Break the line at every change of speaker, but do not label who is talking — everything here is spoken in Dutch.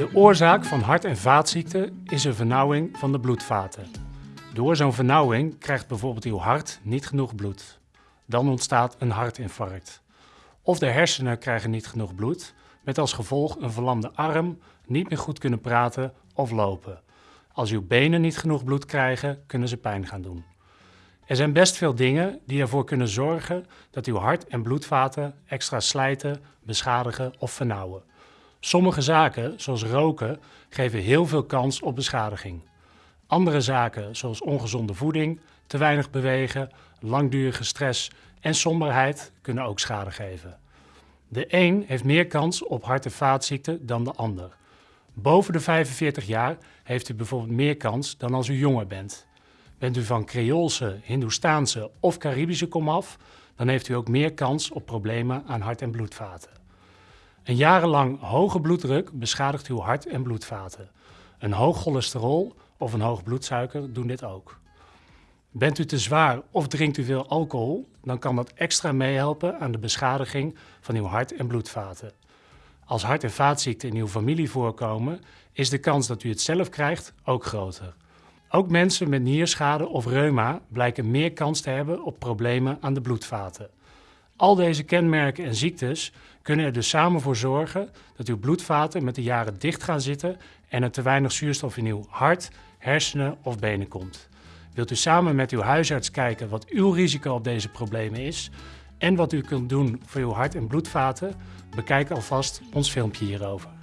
De oorzaak van hart- en vaatziekten is een vernauwing van de bloedvaten. Door zo'n vernauwing krijgt bijvoorbeeld uw hart niet genoeg bloed. Dan ontstaat een hartinfarct. Of de hersenen krijgen niet genoeg bloed, met als gevolg een verlamde arm, niet meer goed kunnen praten of lopen. Als uw benen niet genoeg bloed krijgen, kunnen ze pijn gaan doen. Er zijn best veel dingen die ervoor kunnen zorgen dat uw hart- en bloedvaten extra slijten, beschadigen of vernauwen. Sommige zaken, zoals roken, geven heel veel kans op beschadiging. Andere zaken, zoals ongezonde voeding, te weinig bewegen, langdurige stress en somberheid, kunnen ook schade geven. De een heeft meer kans op hart- en vaatziekten dan de ander. Boven de 45 jaar heeft u bijvoorbeeld meer kans dan als u jonger bent. Bent u van Creoolse, Hindoestaanse of Caribische komaf, dan heeft u ook meer kans op problemen aan hart- en bloedvaten. Een jarenlang hoge bloeddruk beschadigt uw hart- en bloedvaten. Een hoog cholesterol of een hoog bloedsuiker doen dit ook. Bent u te zwaar of drinkt u veel alcohol, dan kan dat extra meehelpen aan de beschadiging van uw hart- en bloedvaten. Als hart- en vaatziekten in uw familie voorkomen, is de kans dat u het zelf krijgt ook groter. Ook mensen met nierschade of reuma blijken meer kans te hebben op problemen aan de bloedvaten. Al deze kenmerken en ziektes kunnen er dus samen voor zorgen dat uw bloedvaten met de jaren dicht gaan zitten en er te weinig zuurstof in uw hart, hersenen of benen komt. Wilt u samen met uw huisarts kijken wat uw risico op deze problemen is en wat u kunt doen voor uw hart- en bloedvaten? Bekijk alvast ons filmpje hierover.